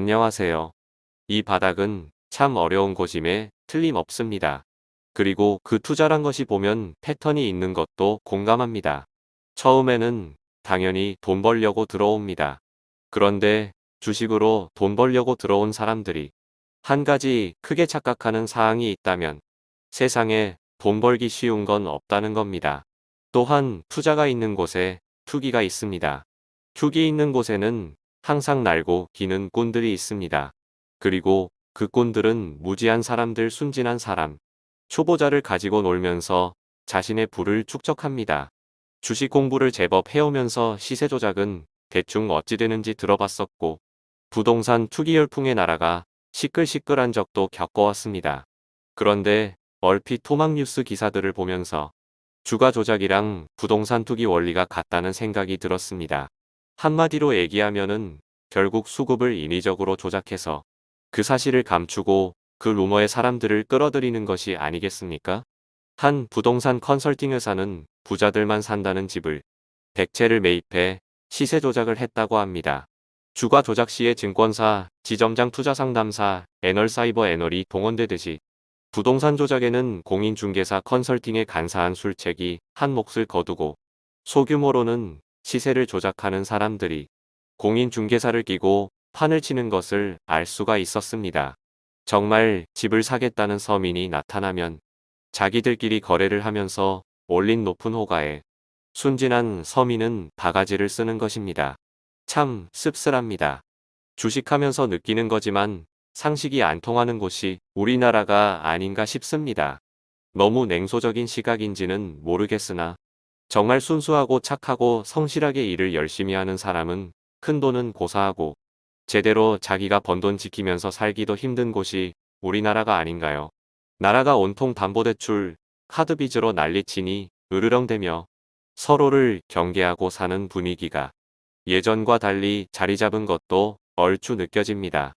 안녕하세요. 이 바닥은 참 어려운 곳임에 틀림없습니다. 그리고 그 투자란 것이 보면 패턴이 있는 것도 공감합니다. 처음에는 당연히 돈 벌려고 들어옵니다. 그런데 주식으로 돈 벌려고 들어온 사람들이 한 가지 크게 착각하는 사항이 있다면 세상에 돈 벌기 쉬운 건 없다는 겁니다. 또한 투자가 있는 곳에 투기가 있습니다. 투기 있는 곳에는 항상 날고 기는 꾼들이 있습니다. 그리고 그 꾼들은 무지한 사람들 순진한 사람, 초보자를 가지고 놀면서 자신의 부를 축적합니다. 주식 공부를 제법 해오면서 시세 조작은 대충 어찌 되는지 들어봤었고 부동산 투기 열풍의 나라가 시끌시끌한 적도 겪어왔습니다. 그런데 얼핏 토막뉴스 기사들을 보면서 주가 조작이랑 부동산 투기 원리가 같다는 생각이 들었습니다. 한마디로 얘기하면은 결국 수급을 인위적으로 조작해서 그 사실을 감추고 그 루머에 사람들을 끌어들이는 것이 아니겠습니까? 한 부동산 컨설팅 회사는 부자들만 산다는 집을 100채를 매입해 시세 조작을 했다고 합니다. 주가 조작 시에 증권사, 지점장 투자상담사, 애널사이버 애널이 동원되듯이 부동산 조작에는 공인중개사 컨설팅의 간사한 술책이 한 몫을 거두고 소규모로는 시세를 조작하는 사람들이 공인중개사를 끼고 판을 치는 것을 알 수가 있었습니다. 정말 집을 사겠다는 서민이 나타나면 자기들끼리 거래를 하면서 올린 높은 호가에 순진한 서민은 바가지를 쓰는 것입니다. 참 씁쓸합니다. 주식하면서 느끼는 거지만 상식이 안 통하는 곳이 우리나라가 아닌가 싶습니다. 너무 냉소적인 시각인지는 모르겠으나 정말 순수하고 착하고 성실하게 일을 열심히 하는 사람은 큰 돈은 고사하고 제대로 자기가 번 돈 지키면서 살기도 힘든 곳이 우리나라가 아닌가요? 나라가 온통 담보대출, 카드빚으로 난리치니 으르렁대며 서로를 경계하고 사는 분위기가 예전과 달리 자리 잡은 것도 얼추 느껴집니다.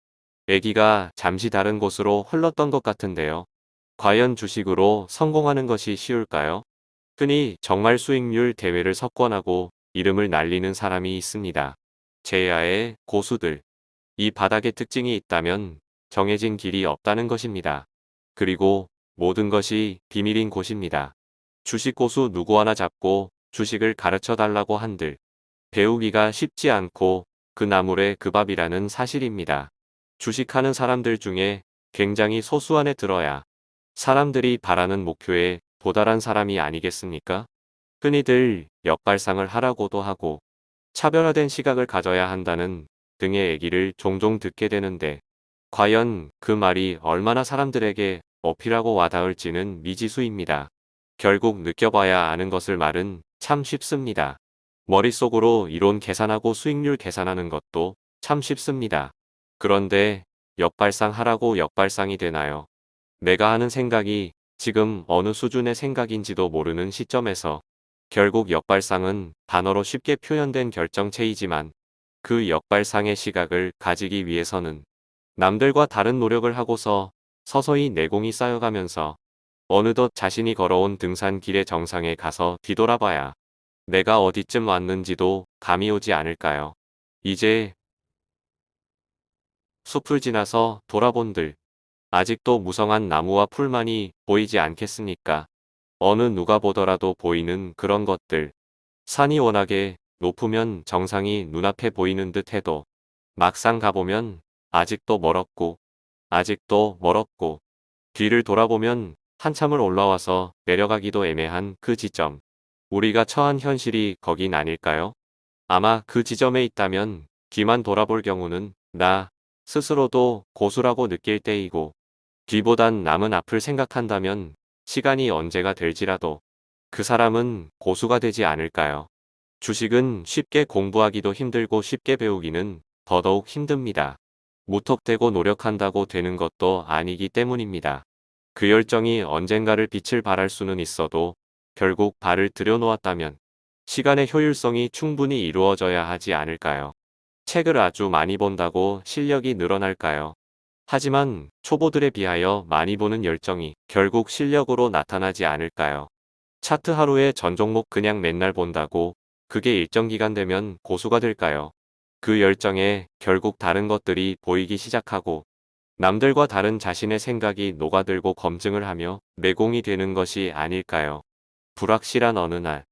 애기가 잠시 다른 곳으로 흘렀던 것 같은데요. 과연 주식으로 성공하는 것이 쉬울까요? 흔히 정말 수익률 대회를 석권하고 이름을 날리는 사람이 있습니다. 제야의 고수들. 이 바닥의 특징이 있다면 정해진 길이 없다는 것입니다. 그리고 모든 것이 비밀인 곳입니다. 주식 고수 누구 하나 잡고 주식을 가르쳐 달라고 한들 배우기가 쉽지 않고 그 나물의 그 밥이라는 사실입니다. 주식하는 사람들 중에 굉장히 소수안에 들어야 사람들이 바라는 목표에 도달한 사람이 아니겠습니까? 흔히들 역발상을 하라고도 하고 차별화된 시각을 가져야 한다는 등의 얘기를 종종 듣게 되는데 과연 그 말이 얼마나 사람들에게 어필하고 와닿을지는 미지수입니다. 결국 느껴봐야 아는 것을 말은 참 쉽습니다. 머릿속으로 이론 계산하고 수익률 계산하는 것도 참 쉽습니다. 그런데 역발상 하라고 역발상이 되나요? 내가 하는 생각이 지금 어느 수준의 생각인지도 모르는 시점에서 결국 역발상은 단어로 쉽게 표현된 결정체이지만 그 역발상의 시각을 가지기 위해서는 남들과 다른 노력을 하고서 서서히 내공이 쌓여가면서 어느덧 자신이 걸어온 등산길의 정상에 가서 뒤돌아봐야 내가 어디쯤 왔는지도 감이 오지 않을까요? 이제 숲을 지나서 돌아본들 아직도 무성한 나무와 풀만이 보이지 않겠습니까? 어느 누가 보더라도 보이는 그런 것들 산이 워낙에 높으면 정상이 눈앞에 보이는 듯 해도 막상 가보면 아직도 멀었고 아직도 멀었고 뒤를 돌아보면 한참을 올라와서 내려가기도 애매한 그 지점. 우리가 처한 현실이 거긴 아닐까요? 아마 그 지점에 있다면 뒤만 돌아볼 경우는 나 스스로도 고수라고 느낄 때이고 뒤보단 남은 앞을 생각한다면 시간이 언제가 될지라도 그 사람은 고수가 되지 않을까요? 주식은 쉽게 공부하기도 힘들고 쉽게 배우기는 더더욱 힘듭니다. 무턱대고 노력한다고 되는 것도 아니기 때문입니다. 그 열정이 언젠가를 빛을 발할 수는 있어도 결국 발을 들여놓았다면 시간의 효율성이 충분히 이루어져야 하지 않을까요? 책을 아주 많이 본다고 실력이 늘어날까요? 하지만 초보들에 비하여 많이 보는 열정이 결국 실력으로 나타나지 않을까요? 차트 하루에 전 종목 그냥 맨날 본다고 그게 일정 기간 되면 고수가 될까요? 그 열정에 결국 다른 것들이 보이기 시작하고 남들과 다른 자신의 생각이 녹아들고 검증을 하며 내공이 되는 것이 아닐까요? 불확실한 어느 날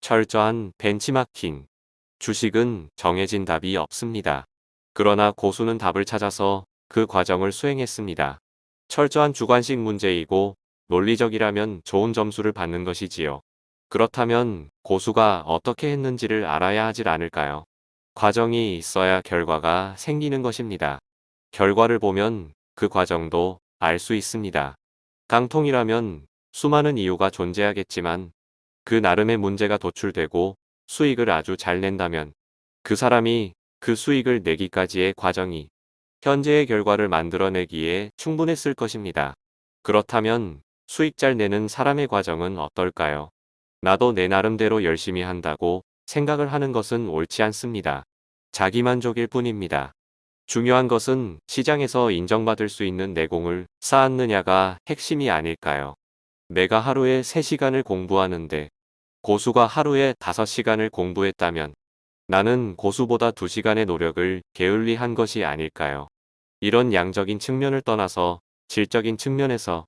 철저한 벤치마킹 주식은 정해진 답이 없습니다. 그러나 고수는 답을 찾아서 그 과정을 수행했습니다. 철저한 주관식 문제이고 논리적이라면 좋은 점수를 받는 것이지요. 그렇다면 고수가 어떻게 했는지를 알아야 하질 않을까요? 과정이 있어야 결과가 생기는 것입니다. 결과를 보면 그 과정도 알 수 있습니다. 깡통이라면 수많은 이유가 존재하겠지만 그 나름의 문제가 도출되고 수익을 아주 잘 낸다면 그 사람이 그 수익을 내기까지의 과정이 현재의 결과를 만들어내기에 충분했을 것입니다. 그렇다면 수익 잘 내는 사람의 과정은 어떨까요? 나도 내 나름대로 열심히 한다고 생각을 하는 것은 옳지 않습니다. 자기만족일 뿐입니다. 중요한 것은 시장에서 인정받을 수 있는 내공을 쌓았느냐가 핵심이 아닐까요? 내가 하루에 3시간을 공부하는데 고수가 하루에 5시간을 공부했다면 나는 고수보다 2시간의 노력을 게을리 한 것이 아닐까요? 이런 양적인 측면을 떠나서 질적인 측면에서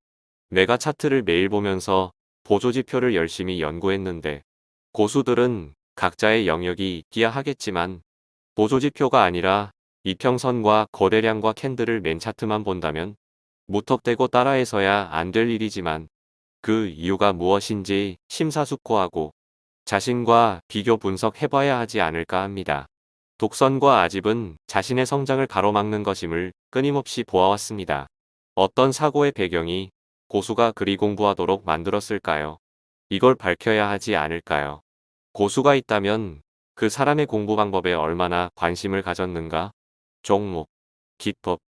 내가 차트를 매일 보면서 보조지표를 열심히 연구했는데 고수들은 각자의 영역이 있기야 하겠지만 보조지표가 아니라 이평선과 거래량과 캔들을 맨 차트만 본다면 무턱대고 따라해서야 안 될 일이지만 그 이유가 무엇인지 심사숙고하고 자신과 비교 분석해봐야 하지 않을까 합니다. 독선과 아집은 자신의 성장을 가로막는 것임을 끊임없이 보아왔습니다. 어떤 사고의 배경이 고수가 그리 공부하도록 만들었을까요? 이걸 밝혀야 하지 않을까요? 고수가 있다면 그 사람의 공부 방법에 얼마나 관심을 가졌는가? 종목, 기법,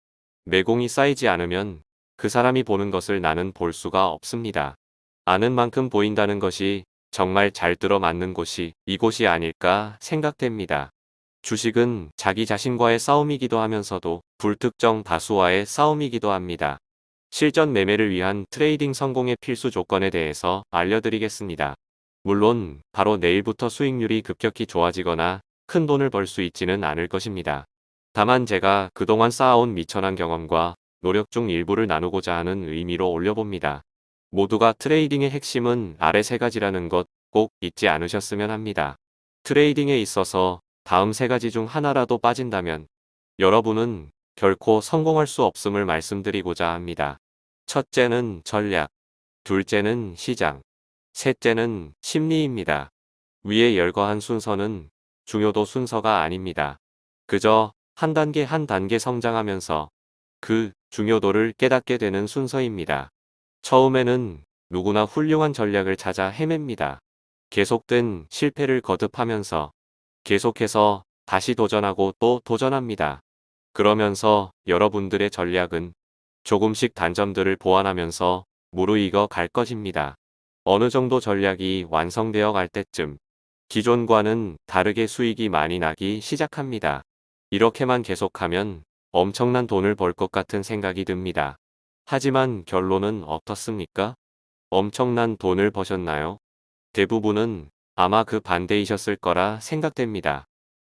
내공이 쌓이지 않으면 그 사람이 보는 것을 나는 볼 수가 없습니다. 아는 만큼 보인다는 것이 정말 잘 들어맞는 곳이 이곳이 아닐까 생각됩니다. 주식은 자기 자신과의 싸움이기도 하면서도 불특정 다수와의 싸움이기도 합니다. 실전 매매를 위한 트레이딩 성공의 필수 조건에 대해서 알려드리겠습니다. 물론 바로 내일부터 수익률이 급격히 좋아지거나 큰 돈을 벌 수 있지는 않을 것입니다. 다만 제가 그동안 쌓아온 미천한 경험과 노력 중 일부를 나누고자 하는 의미로 올려봅니다. 모두가 트레이딩의 핵심은 아래 세 가지라는 것 꼭 잊지 않으셨으면 합니다. 트레이딩에 있어서 다음 세 가지 중 하나라도 빠진다면 여러분은 결코 성공할 수 없음을 말씀드리고자 합니다. 첫째는 전략, 둘째는 시장, 셋째는 심리입니다. 위에 열거한 순서는 중요도 순서가 아닙니다. 그저 한 단계 한 단계 성장하면서 그 중요도를 깨닫게 되는 순서입니다. 처음에는 누구나 훌륭한 전략을 찾아 헤맵니다. 계속된 실패를 거듭하면서 계속해서 다시 도전하고 또 도전합니다. 그러면서 여러분들의 전략은 조금씩 단점들을 보완하면서 무르익어 갈 것입니다. 어느 정도 전략이 완성되어 갈 때쯤 기존과는 다르게 수익이 많이 나기 시작합니다. 이렇게만 계속하면 엄청난 돈을 벌 것 같은 생각이 듭니다. 하지만 결론은 어떻습니까? 엄청난 돈을 버셨나요? 대부분은 아마 그 반대이셨을 거라 생각됩니다.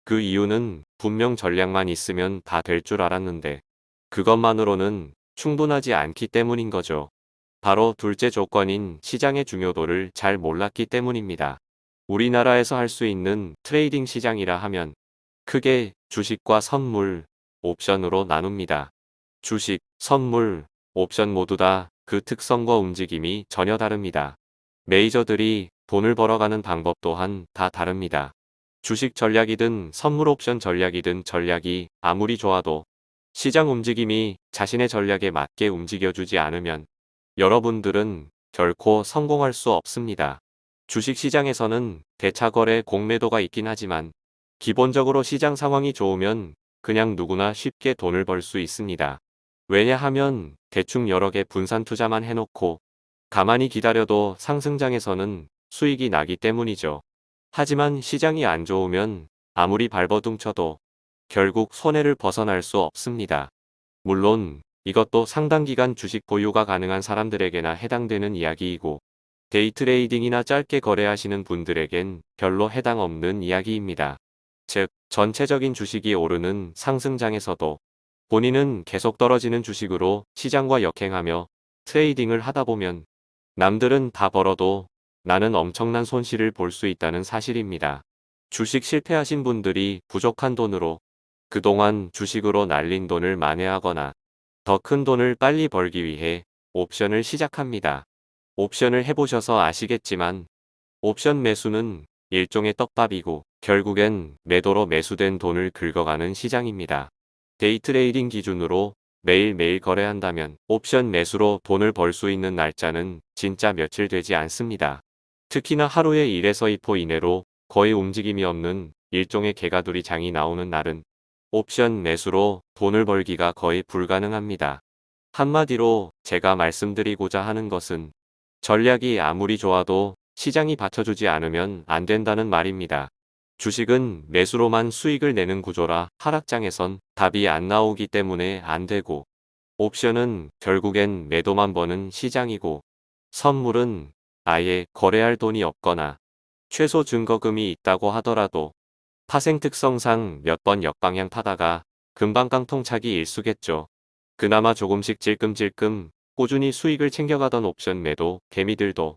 그 이유는 분명 전략만 있으면 다 될 줄 알았는데 그것만으로는 충분하지 않기 때문인 거죠. 바로 둘째 조건인 시장의 중요도를 잘 몰랐기 때문입니다. 우리나라에서 할 수 있는 트레이딩 시장이라 하면 크게 주식과 선물, 옵션으로 나눕니다. 주식, 선물, 옵션 모두 다 그 특성과 움직임이 전혀 다릅니다. 메이저들이 돈을 벌어가는 방법 또한 다 다릅니다. 주식 전략이든 선물 옵션 전략이든 전략이 아무리 좋아도 시장 움직임이 자신의 전략에 맞게 움직여주지 않으면 여러분들은 결코 성공할 수 없습니다. 주식시장에서는 대차거래 공매도가 있긴 하지만 기본적으로 시장 상황이 좋으면 그냥 누구나 쉽게 돈을 벌 수 있습니다. 왜냐하면 대충 여러 개 분산 투자만 해놓고 가만히 기다려도 상승장에서는 수익이 나기 때문이죠. 하지만 시장이 안 좋으면 아무리 발버둥 쳐도 결국 손해를 벗어날 수 없습니다. 물론 이것도 상당 기간 주식 보유가 가능한 사람들에게나 해당되는 이야기이고 데이트레이딩이나 짧게 거래하시는 분들에겐 별로 해당 없는 이야기입니다. 즉 전체적인 주식이 오르는 상승장에서도 본인은 계속 떨어지는 주식으로 시장과 역행하며 트레이딩을 하다 보면 남들은 다 벌어도 나는 엄청난 손실을 볼 수 있다는 사실입니다. 주식 실패하신 분들이 부족한 돈으로 그동안 주식으로 날린 돈을 만회하거나 더 큰 돈을 빨리 벌기 위해 옵션을 시작합니다. 옵션을 해보셔서 아시겠지만 옵션 매수는 일종의 떡밥이고 결국엔 매도로 매수된 돈을 긁어가는 시장입니다. 데이트레이딩 기준으로 매일매일 거래한다면 옵션 매수로 돈을 벌 수 있는 날짜는 진짜 며칠 되지 않습니다. 특히나 하루에 1에서 2포 이내로 거의 움직임이 없는 일종의 개가두리 장이 나오는 날은 옵션 매수로 돈을 벌기가 거의 불가능합니다. 한마디로 제가 말씀드리고자 하는 것은 전략이 아무리 좋아도 시장이 받쳐주지 않으면 안 된다는 말입니다. 주식은 매수로만 수익을 내는 구조라 하락장에선 답이 안 나오기 때문에 안 되고 옵션은 결국엔 매도만 버는 시장이고 선물은 아예 거래할 돈이 없거나 최소 증거금이 있다고 하더라도 파생 특성상 몇 번 역방향 타다가 금방 깡통차기 일수겠죠. 그나마 조금씩 찔끔찔끔 꾸준히 수익을 챙겨가던 옵션 매도 개미들도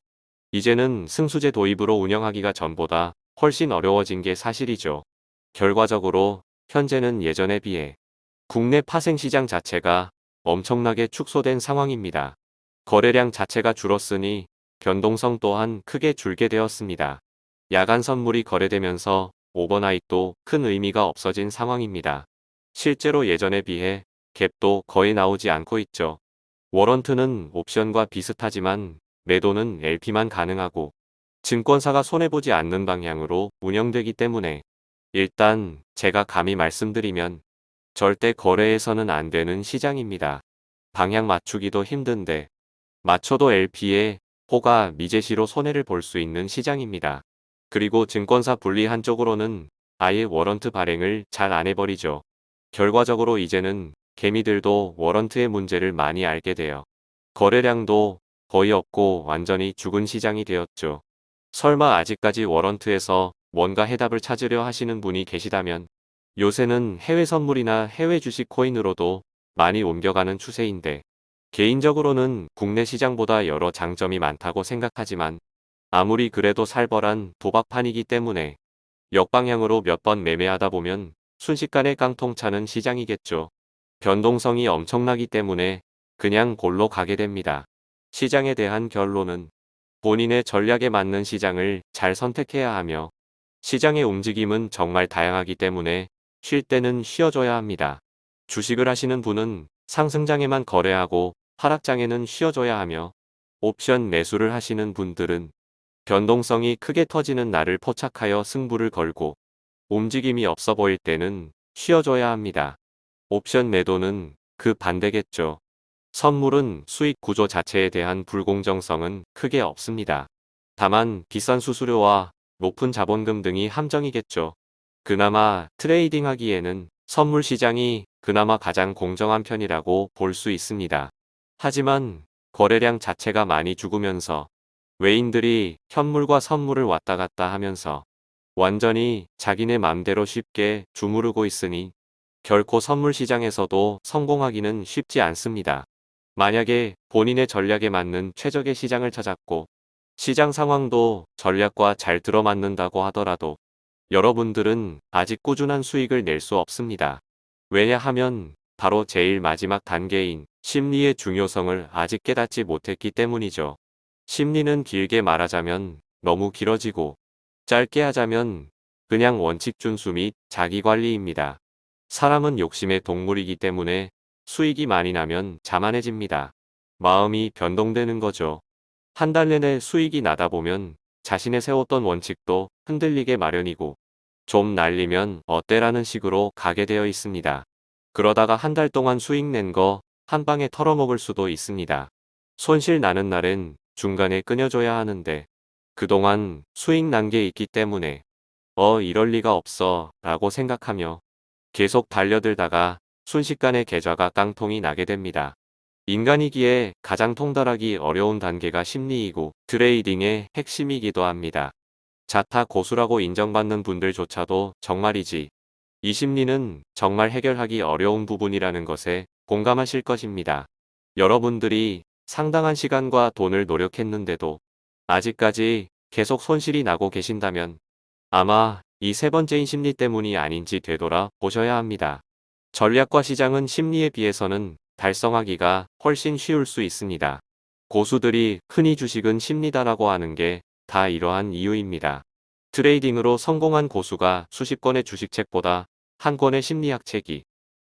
이제는 승수제 도입으로 운영하기가 전보다 훨씬 어려워진 게 사실이죠. 결과적으로 현재는 예전에 비해 국내 파생시장 자체가 엄청나게 축소된 상황입니다. 거래량 자체가 줄었으니 변동성 또한 크게 줄게 되었습니다. 야간 선물이 거래되면서 오버나잇도 큰 의미가 없어진 상황입니다. 실제로 예전에 비해 갭도 거의 나오지 않고 있죠. 워런트는 옵션과 비슷하지만 매도는 LP만 가능하고 증권사가 손해보지 않는 방향으로 운영되기 때문에 일단 제가 감히 말씀드리면 절대 거래해서는 안 되는 시장입니다. 방향 맞추기도 힘든데 맞춰도 LP에 호가 미제시로 손해를 볼 수 있는 시장입니다. 그리고 증권사 불리한 쪽으로는 아예 워런트 발행을 잘 안 해버리죠. 결과적으로 이제는 개미들도 워런트의 문제를 많이 알게 돼요. 거래량도 거의 없고 완전히 죽은 시장이 되었죠. 설마 아직까지 워런트에서 뭔가 해답을 찾으려 하시는 분이 계시다면 요새는 해외 선물이나 해외 주식 코인으로도 많이 옮겨가는 추세인데 개인적으로는 국내 시장보다 여러 장점이 많다고 생각하지만 아무리 그래도 살벌한 도박판이기 때문에 역방향으로 몇 번 매매하다 보면 순식간에 깡통 차는 시장이겠죠. 변동성이 엄청나기 때문에 그냥 골로 가게 됩니다. 시장에 대한 결론은 본인의 전략에 맞는 시장을 잘 선택해야 하며 시장의 움직임은 정말 다양하기 때문에 쉴 때는 쉬어줘야 합니다. 주식을 하시는 분은 상승장에만 거래하고 하락장에는 쉬어줘야 하며 옵션 매수를 하시는 분들은 변동성이 크게 터지는 날을 포착하여 승부를 걸고 움직임이 없어 보일 때는 쉬어줘야 합니다. 옵션 매도는 그 반대겠죠. 선물은 수익 구조 자체에 대한 불공정성은 크게 없습니다. 다만 비싼 수수료와 높은 자본금 등이 함정이겠죠. 그나마 트레이딩 하기에는 선물 시장이 그나마 가장 공정한 편이라고 볼 수 있습니다. 하지만 거래량 자체가 많이 죽으면서 외인들이 현물과 선물을 왔다 갔다 하면서 완전히 자기네 맘대로 쉽게 주무르고 있으니 결코 선물 시장에서도 성공하기는 쉽지 않습니다. 만약에 본인의 전략에 맞는 최적의 시장을 찾았고 시장 상황도 전략과 잘 들어맞는다고 하더라도 여러분들은 아직 꾸준한 수익을 낼 수 없습니다. 왜냐하면 바로 제일 마지막 단계인 심리의 중요성을 아직 깨닫지 못했기 때문이죠. 심리는 길게 말하자면 너무 길어지고 짧게 하자면 그냥 원칙 준수 및 자기관리입니다. 사람은 욕심의 동물이기 때문에 수익이 많이 나면 자만해집니다. 마음이 변동되는 거죠. 한 달 내내 수익이 나다 보면 자신의 세웠던 원칙도 흔들리게 마련이고 좀 날리면 어때라는 식으로 가게 되어 있습니다. 그러다가 한 달 동안 수익 낸 거 한 방에 털어먹을 수도 있습니다. 손실 나는 날엔 중간에 끊어줘야 하는데 그동안 수익 난 게 있기 때문에 어 이럴 리가 없어 라고 생각하며 계속 달려들다가 순식간에 계좌가 깡통이 나게 됩니다. 인간이기에 가장 통달하기 어려운 단계가 심리이고 트레이딩의 핵심이기도 합니다. 자타 고수라고 인정받는 분들조차도 정말이지. 이 심리는 정말 해결하기 어려운 부분이라는 것에 공감하실 것입니다. 여러분들이 상당한 시간과 돈을 노력했는데도 아직까지 계속 손실이 나고 계신다면 아마 이 세 번째인 심리 때문이 아닌지 되돌아 보셔야 합니다. 전략과 시장은 심리에 비해서는 달성하기가 훨씬 쉬울 수 있습니다. 고수들이 흔히 주식은 심리다라고 하는 게 다 이러한 이유입니다. 트레이딩으로 성공한 고수가 수십 권의 주식책보다 한 권의 심리학 책이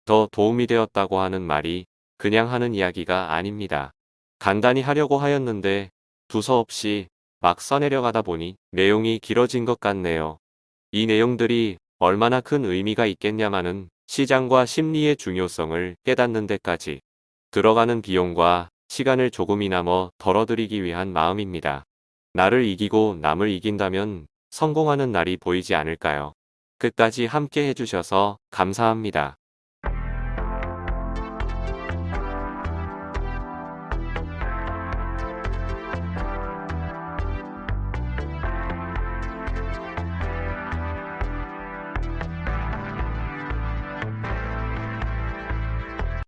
더 도움이 되었다고 하는 말이 그냥 하는 이야기가 아닙니다. 간단히 하려고 하였는데 두서없이 막 써내려가다 보니 내용이 길어진 것 같네요. 이 내용들이 얼마나 큰 의미가 있겠냐마는 시장과 심리의 중요성을 깨닫는 데까지 들어가는 비용과 시간을 조금이나마 덜어드리기 위한 마음입니다. 나를 이기고 남을 이긴다면 성공하는 날이 보이지 않을까요? 끝까지 함께 해주셔서 감사합니다.